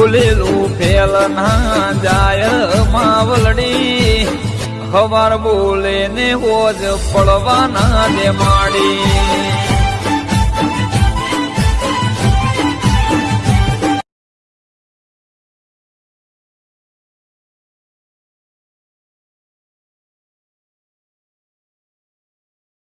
ભૂલેલું fail ના જાય માવલડી. ખબર બોલે ને હોજ પડવાના દે માડી.